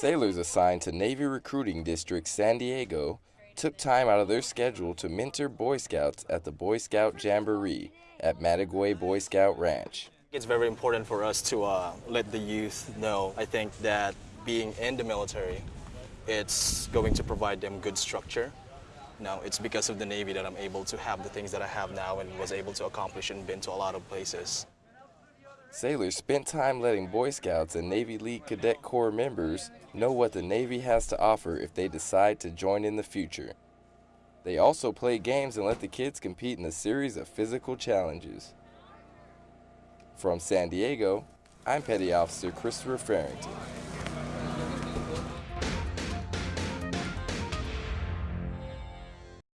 Sailors assigned to Navy Recruiting District San Diego took time out of their schedule to mentor Boy Scouts at the Boy Scout Jamboree at Mataguay Boy Scout Ranch. It's very important for us to uh, let the youth know. I think that being in the military, it's going to provide them good structure. Now, it's because of the Navy that I'm able to have the things that I have now and was able to accomplish and been to a lot of places. Sailors spent time letting Boy Scouts and Navy League Cadet Corps members know what the Navy has to offer if they decide to join in the future. They also play games and let the kids compete in a series of physical challenges. From San Diego, I'm Petty Officer Christopher Farrington.